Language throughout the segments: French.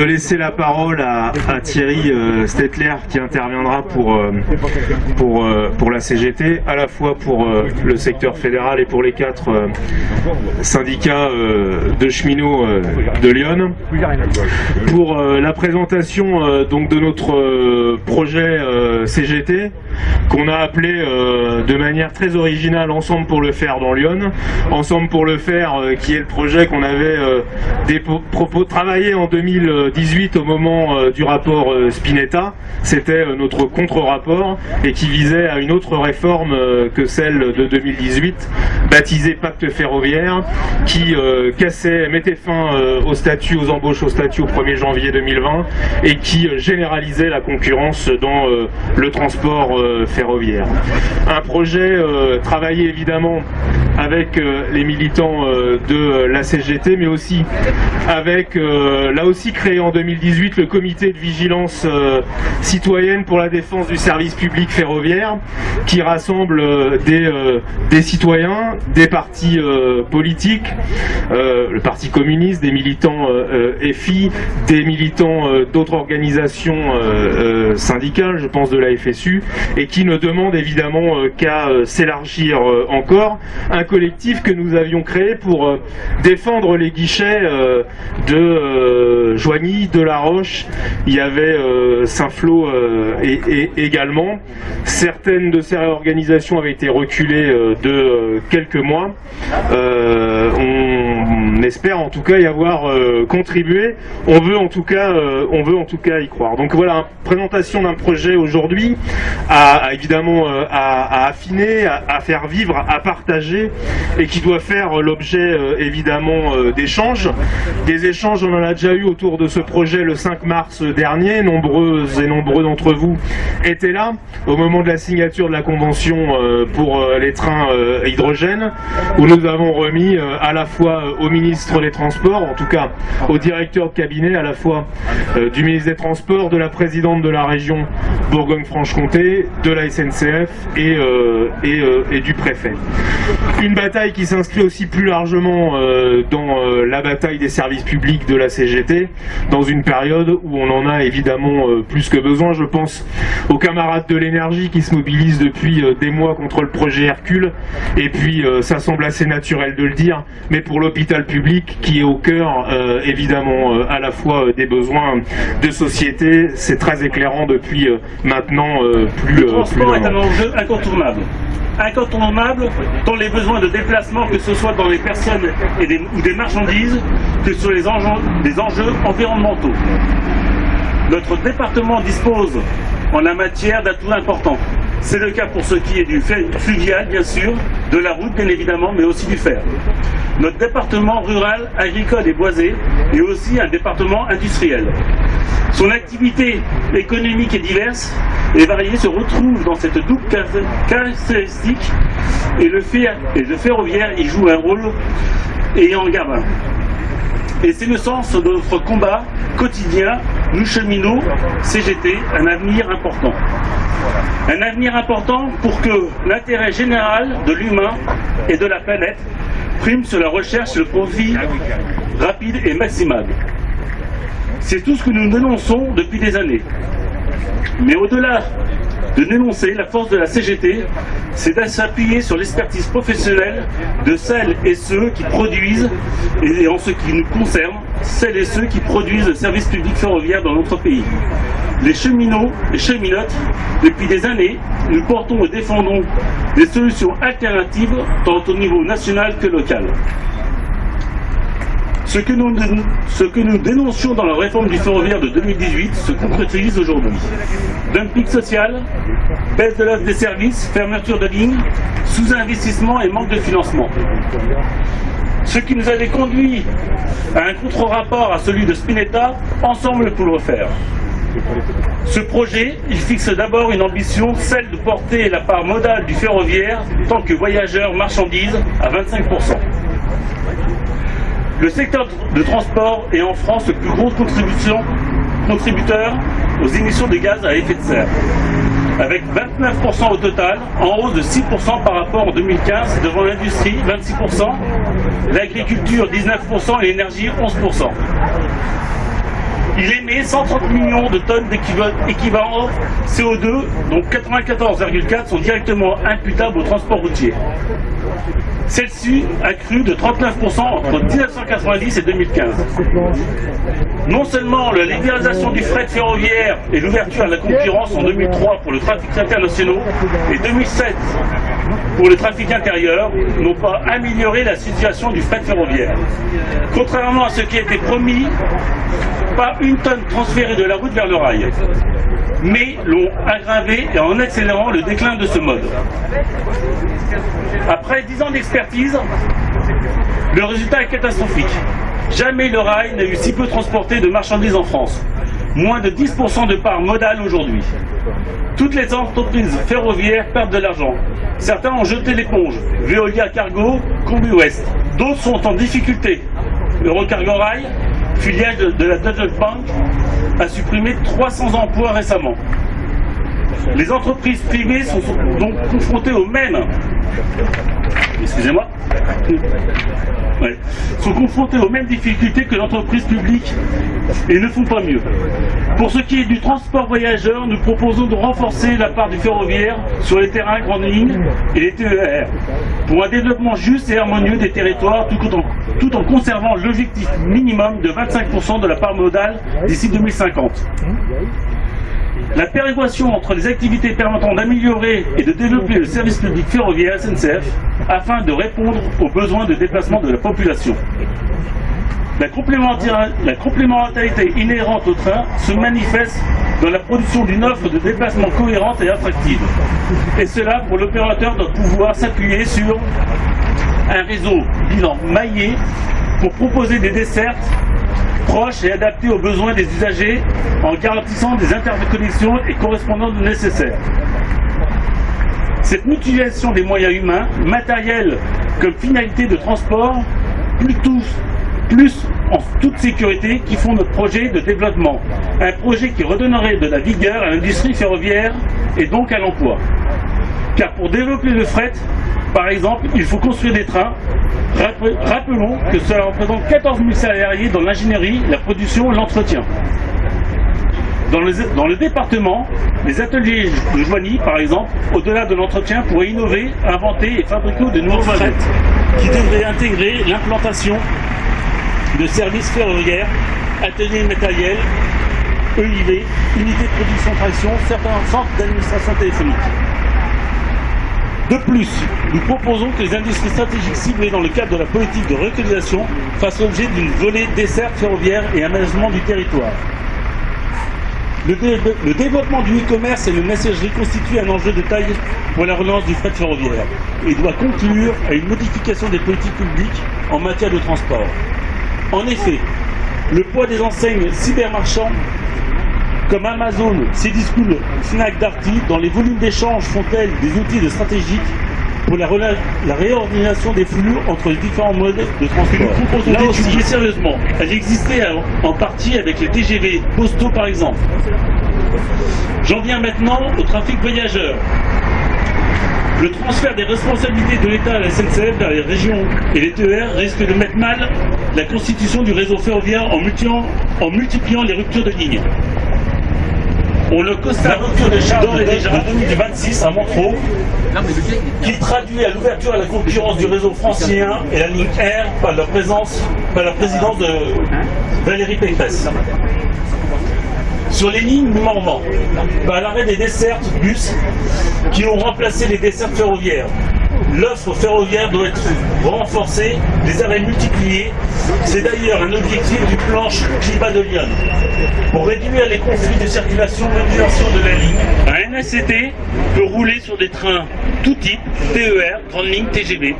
de, laisser la parole à, Thierry euh, Stetler qui interviendra pour, euh, pour, euh, pour la CGT, à la fois pour le secteur fédéral et pour les quatre syndicats de cheminots de Lyon. Pour la présentation donc de notre projet CGT qu'on a appelé de manière très originale Ensemble pour le faire dans Lyon, Ensemble pour le faire qui est le projet qu'on avait des propos travaillé en 2018 au moment euh, du rapport euh, Spinetta. C'était euh, notre contre-rapport et qui visait à une autre réforme que celle de 2018, baptisée Pacte ferroviaire, qui cassait, mettait fin au statut, aux embauches au statut au 1er janvier 2020 et qui généralisait la concurrence dans le transport ferroviaire. Un projet travaillé évidemment avec les militants de la CGT, mais aussi avec euh, là aussi créé en 2018 le comité de vigilance euh, citoyenne pour la défense du service public ferroviaire qui rassemble euh, des, des, citoyens, des partis politiques, le parti communiste, des militants FI, des militants d'autres organisations syndicales, je pense de la FSU, et qui ne demande évidemment qu'à s'élargir encore. Un collectif que nous avions créé pour défendre les guichets de euh, Joigny, Delaroche, il y avait euh, Saint-Flour euh, et, également. Certaines de ces réorganisations avaient été reculées de quelques mois. Espère en tout cas y avoir contribué. On veut en tout cas, on veut en tout cas y croire. Donc voilà, présentation d'un projet aujourd'hui à, évidemment à, affiner, à, faire vivre, à partager et qui doit faire l'objet évidemment d'échanges. Des échanges, on en a déjà eu autour de ce projet le 5 mars dernier. Nombreuses et nombreux d'entre vous étaient là au moment de la signature de la convention euh, pour euh, les trains euh, hydrogène, où nous avons remis à la fois au ministre des Transports, en tout cas au directeur de cabinet, à la fois du ministre des Transports, de la présidente de la région Bourgogne-Franche-Comté, de la SNCF et, et, du préfet. Une bataille qui s'inscrit aussi plus largement dans la bataille des services publics de la CGT, dans une période où on en a évidemment euh, plus que besoin. Je pense aux camarades de l'énergie qui se mobilisent depuis euh, des mois contre le projet Hercule, et puis euh, ça semble assez naturel de le dire, mais pour l'hôpital public qui est au cœur évidemment à la fois des besoins de société, c'est très éclairant depuis maintenant plus... Le transport est un enjeu incontournable incontournable dans les besoins de déplacement, que ce soit dans les personnes et des, ou des marchandises, que sur les enjeux, des enjeux environnementaux. Notre département dispose en la matière d'atouts importants. C'est le cas pour ce qui est du fluvial, bien sûr, de la route, bien évidemment, mais aussi du fer. Notre département rural, agricole et boisé est aussi un département industriel. Son activité économique et diverse et variée se retrouve dans cette double caractéristique et le, et le ferroviaire y joue un rôle ayant gamin. Et c'est le sens de notre combat quotidien, nous cheminots, CGT, un avenir important. Un avenir important pour que l'intérêt général de l'humain et de la planète prime sur la recherche et le profit rapide et maximal. C'est tout ce que nous dénonçons depuis des années. Mais au-delà de dénoncer la force de la CGT, c'est de s'appuyer sur l'expertise professionnelle de celles et ceux qui produisent, et en ce qui nous concerne, celles et ceux qui produisent le service public ferroviaire dans notre pays. Les cheminots et cheminotes, depuis des années, nous portons et défendons des solutions alternatives tant au niveau national que local. Ce que, nous, dénoncions dans la réforme du ferroviaire de 2018 se concrétise aujourd'hui. Dumping social, baisse de l'offre des services, fermeture de lignes, sous-investissement et manque de financement. Ce qui nous avait conduit à un contre-rapport à celui de Spinetta, ensemble pour le faire. Ce projet, il fixe d'abord une ambition, celle de porter la part modale du ferroviaire tant que voyageur marchandise à 25%. Le secteur de transport est en France le plus gros contributeur aux émissions de gaz à effet de serre. avec 29% au total, en hausse de 6% par rapport en 2015, devant l'industrie 26%, l'agriculture 19% et l'énergie 11%. Il émet 130 millions de tonnes d'équivalent CO2, dont 94,4 sont directement imputables au transport routier. Celle-ci a cru de 39% entre 1990 et 2015. Non seulement la libéralisation du fret ferroviaire et l'ouverture à la concurrence en 2003 pour le trafic international et 2007 pour le trafic intérieur n'ont pas amélioré la situation du fret ferroviaire. Contrairement à ce qui a été promis, pas une tonne transférée de la route vers le rail mais l'ont aggravé en accélérant le déclin de ce mode. Après 10 ans d'expertise, le résultat est catastrophique. Jamais le rail n'a eu si peu transporté de marchandises en France. Moins de 10% de part modale aujourd'hui. Toutes les entreprises ferroviaires perdent de l'argent. Certains ont jeté l'éponge. Veolia Cargo, Combi Ouest. D'autres sont en difficulté. Eurocargo Rail, filiale de, la Deutsche Bank, a supprimé 300 emplois récemment. Les entreprises privées sont donc confrontées aux mêmes excusez-moi, sont confrontées aux mêmes difficultés que l'entreprise publique et ne font pas mieux. Pour ce qui est du transport voyageur, nous proposons de renforcer la part du ferroviaire sur les terrains grandes lignes et les TER pour un développement juste et harmonieux des territoires tout en, tout en conservant l'objectif minimum de 25% de la part modale d'ici 2050. La péréquation entre les activités permettant d'améliorer et de développer le service public ferroviaire SNCF afin de répondre aux besoins de déplacement de la population. La complémentarité inhérente au train se manifeste dans la production d'une offre de déplacement cohérente et attractive. Et cela pour l'opérateur doit pouvoir s'appuyer sur un réseau bilan maillé pour proposer des dessertes proche et adapté aux besoins des usagers en garantissant des interconnexions et correspondances nécessaires. Cette mutualisation des moyens humains, matériels comme finalité de transport, plus, plus en toute sécurité qui font notre projet de développement. Un projet qui redonnerait de la vigueur à l'industrie ferroviaire et donc à l'emploi. Car pour développer le fret, par exemple, il faut construire des trains. Rappelons que cela représente 14 000 salariés dans l'ingénierie, la production et l'entretien. Dans le, département, les ateliers de Joigny, par exemple, au-delà de l'entretien, pourraient innover, inventer et fabriquer de nouveaux fret qui devraient intégrer l'implantation de services ferroviaires, ateliers matériels, EIV, unités de production traction, certains centres d'administration téléphonique. De plus, nous proposons que les industries stratégiques ciblées dans le cadre de la politique de relocalisation fassent l'objet d'une volée desserte ferroviaire et aménagement du territoire. Le, développement du e-commerce et le messagerie constituent un enjeu de taille pour la relance du fret ferroviaire et doit conclure à une modification des politiques publiques en matière de transport. En effet, le poids des enseignes cybermarchands comme Amazon, Cdiscool, Fnac, Darty, dans les volumes d'échange font-elles des outils de stratégiques pour la, réordination des flux entre les différents modes de transport? Là aussi, sérieusement, elle existait en partie avec les TGV postaux par exemple. J'en viens maintenant au trafic voyageur. Le transfert des responsabilités de l'État à la SNCF vers les régions et les TER risque de mettre mal la constitution du réseau ferroviaire en multipliant les ruptures de lignes. On le constate d'ores et déjà en 2026 à Montreux, qui traduit à l'ouverture à la concurrence du réseau francien et la ligne R par la, présence, par la présidence de Valérie Pécresse. Sur les lignes Normand, par l'arrêt des dessertes bus qui ont remplacé les dessertes ferroviaires, L'offre ferroviaire doit être renforcée, les arrêts multipliés. C'est d'ailleurs un objectif du plan climat de Lyon. Pour réduire les conflits de circulation, l'utilisation de la ligne, un NSCT peut rouler sur des trains tout type, TER, grande ligne, TGV.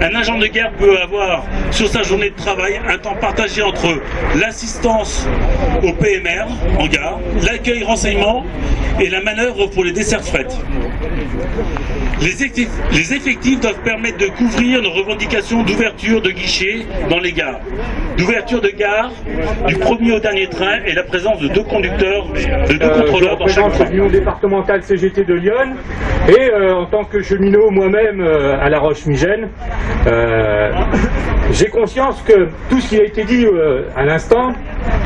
Un agent de guerre peut avoir sur sa journée de travail un temps partagé entre l'assistance au PMR en gare, l'accueil renseignement et la manœuvre pour les desserts fret. Les effectifs, les effectifs doivent permettre de couvrir nos revendications d'ouverture de guichets dans les gares, d'ouverture de gare du premier au dernier train et la présence de deux conducteurs, de deux Euh, contrôleurs je dans chaque train. l'Union départementale CGT de Lyon et euh, en tant que cheminot moi-même euh, à La Roche-Migène, euh, j'ai conscience que tout ce qui a été dit euh, à l'instant,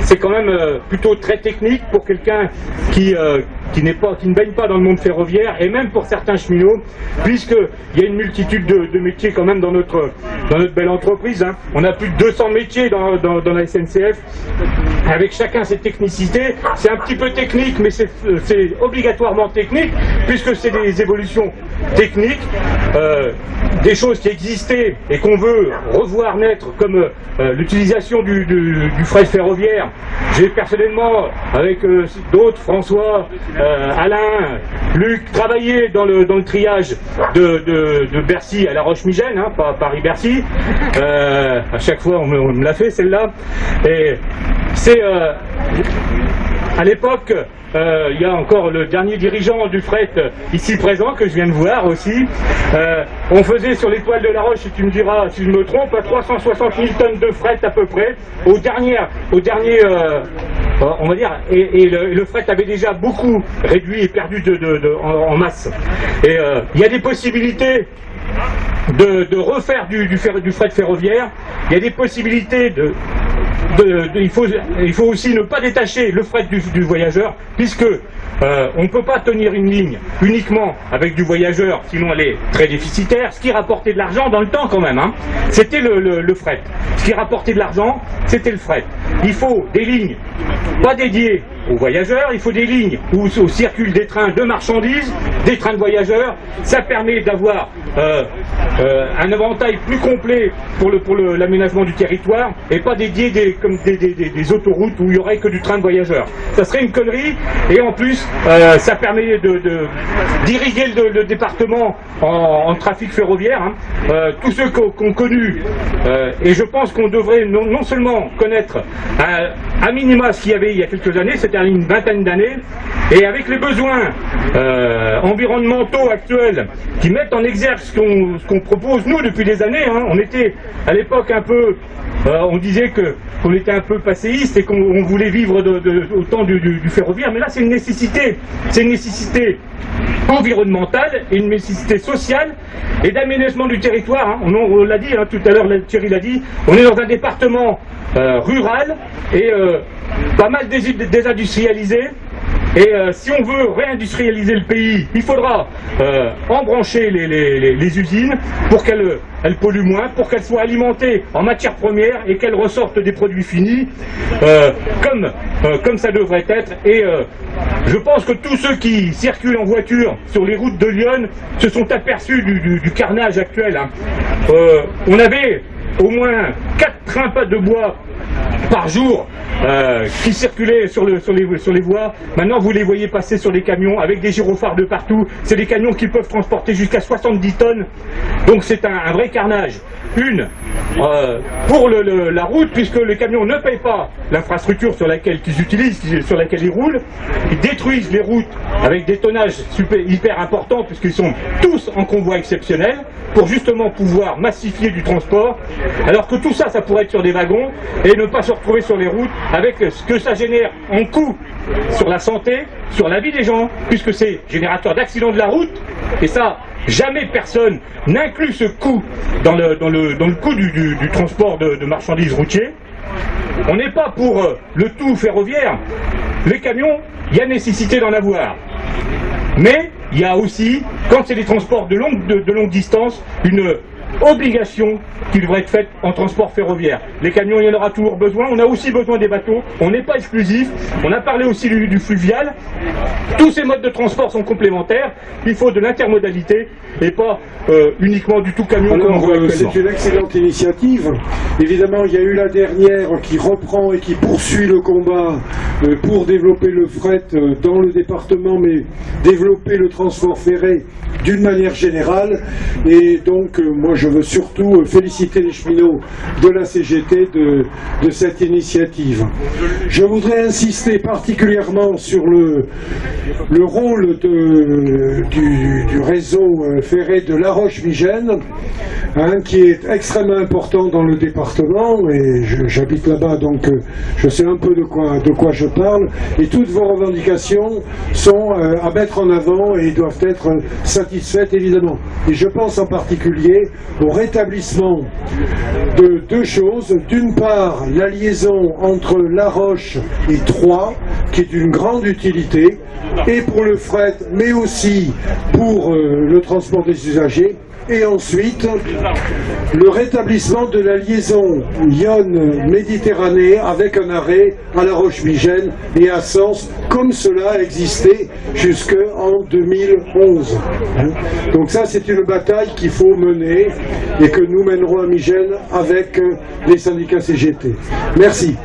c'est quand même euh, plutôt très technique pour quelqu'un qui, euh, qui, pas, qui ne baigne pas dans le monde ferroviaire et même pour certains cheminots, puisqu'il y a une multitude de, métiers quand même dans notre, dans notre belle entreprise. hein. On a plus de 200 métiers dans, dans, la SNCF avec chacun ses technicités. C'est un petit peu technique, mais c'est obligatoirement technique, puisque c'est des évolutions techniques, euh, des choses qui existaient et qu'on veut revoir naître, comme euh, l'utilisation du, du, du fret ferroviaire. J'ai personnellement, avec euh, d'autres, François, euh, Alain, Luc, travaillé dans le, triage de, Bercy à La Roche-Migène, hein, pas Paris-Bercy. Euh, à chaque fois, on me, l'a fait celle-là. Et c'est euh, à l'époque, il y a encore le dernier dirigeant du fret ici présent que je viens de voir aussi. On faisait sur l'étoile de la Roche, si tu me diras si je me trompe, à 360 000 tonnes de fret à peu près. Au dernier, au dernier, on va dire, et, le, fret avait déjà beaucoup réduit et perdu de, en, masse. Et euh, il y a des possibilités de, refaire du, fret ferroviaire. Il y a des possibilités de, il, faut, aussi ne pas détacher le fret du voyageur, puisque euh, on ne peut pas tenir une ligne uniquement avec du voyageur, sinon elle est très déficitaire. Ce qui rapportait de l'argent dans le temps quand même, hein, c'était le, fret. Ce qui rapportait de l'argent, c'était le fret. Il faut des lignes pas dédiées aux voyageurs, il faut des lignes où, circulent des trains de marchandises, des trains de voyageurs. Ça permet d'avoir euh, euh, un éventail plus complet pour pour le- l'aménagement du territoire et pas dédié des, comme des, des- des- autoroutes où il y aurait que du train de voyageurs. Ça serait une connerie et en plus euh, ça permet de de- d'irriguer le, département en, trafic ferroviaire. hein. Euh, tous ceux qui ont connu euh, et je pense qu'on devrait non, seulement connaître à, à minima ce qu'il y avait il y a quelques années, c'était une vingtaine d'années, et avec les besoins environnementaux actuels qui mettent en exergue ce qu'on ce qu'on propose nous depuis des années. hein. On était à l'époque un peu, euh, on disait qu'on était un peu passéiste et qu'on on voulait vivre au temps du, ferroviaire, mais là c'est une nécessité, c'est une nécessité environnementale et une nécessité sociale et d'aménagement du territoire. hein. On, l'a dit hein, tout à l'heure, Thierry l'a dit, on est dans un département euh, rural et euh, pas mal dés- désindustrialisé. Et euh, si on veut réindustrialiser le pays, il faudra euh, embrancher les, usines pour qu'elles elles polluent moins, pour qu'elles soient alimentées en matières premières et qu'elles ressortent des produits finis euh, comme, euh, comme ça devrait être. Et euh, je pense que tous ceux qui circulent en voiture sur les routes de Lyon se sont aperçus du, carnage actuel. hein. Euh, on avait au moins quatre trains pas de bois par jour euh, qui circulaient sur, le, sur, les, les voies. Maintenant, vous les voyez passer sur des camions avec des gyrophares de partout. C'est des camions qui peuvent transporter jusqu'à 70 tonnes. Donc c'est un, vrai carnage. Une, euh, pour la route, puisque les camions ne payent pas l'infrastructure sur laquelle ils utilisent, sur laquelle ils roulent. Ils détruisent les routes avec des tonnages hyper importants, puisqu'ils sont tous en convoi exceptionnel, pour justement pouvoir massifier du transport. Alors que tout ça, ça pourrait être sur des wagons et ne pas se retrouver sur les routes avec ce que ça génère en coût sur la santé, sur la vie des gens, puisque c'est générateur d'accidents de la route. Et ça, jamais personne n'inclut ce coût dans le, dans le, dans le coût du, du- transport de, marchandises routiers. On n'est pas pour euh, le tout ferroviaire. Les camions, il y a nécessité d'en avoir. Mais il y a aussi, quand c'est des transports de, de longue distance, une obligation qui devrait être faite en transport ferroviaire. Les camions, il y en aura toujours besoin. On a aussi besoin des bateaux. On n'est pas exclusif. On a parlé aussi du, du fluvial. Tous ces modes de transport sont complémentaires. Il faut de l'intermodalité et pas euh, uniquement du tout camion comme on Alors, voit euh, actuellement. c'est une excellente initiative. Évidemment, il y a eu la dernière qui reprend et qui poursuit le combat euh, pour développer le fret euh, dans le département, mais développer le transport ferré d'une manière générale. Et donc, moi, je veux surtout féliciter les cheminots de la CGT de, cette initiative. Je voudrais insister particulièrement sur le, le rôle du, réseau ferré de La Roche-Migène, hein, qui est extrêmement important dans le département, et j'habite là-bas, donc je sais un peu de quoi, de quoi je parle, et toutes vos revendications sont euh, à mettre en avant et doivent être satisfaites, évidemment. Et je pense en particulier au rétablissement de deux choses. D'une part, la liaison entre La Roche et Troyes, qui est d'une grande utilité, et pour le fret, mais aussi pour euh, le transport des usagers, et ensuite le rétablissement de la liaison Lyon-Méditerranée avec un arrêt à La Roche-Migène et à Sens, comme cela a existé jusqu'en 2011. Hein. Donc ça, c'est une bataille qu'il faut mener et que nous mènerons à Migène avec les syndicats CGT. Merci.